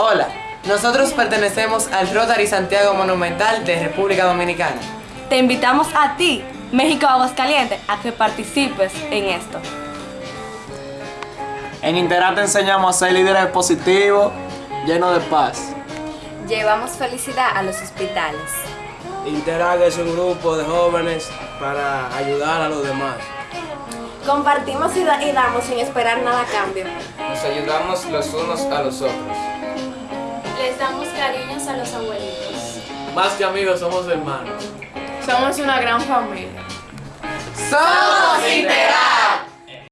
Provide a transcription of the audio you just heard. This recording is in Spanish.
Hola, nosotros pertenecemos al Rotary Santiago Monumental de República Dominicana. Te invitamos a ti, México Aguascalientes, a que participes en esto. En Interact te enseñamos a ser líderes positivos, llenos de paz. Llevamos felicidad a los hospitales. Interact es un grupo de jóvenes para ayudar a los demás. Compartimos y, da- y damos sin esperar nada a cambio. Nos ayudamos los unos a los otros. Les damos cariños a los abuelitos. Más que amigos, somos hermanos. Somos una gran familia. ¡Somos!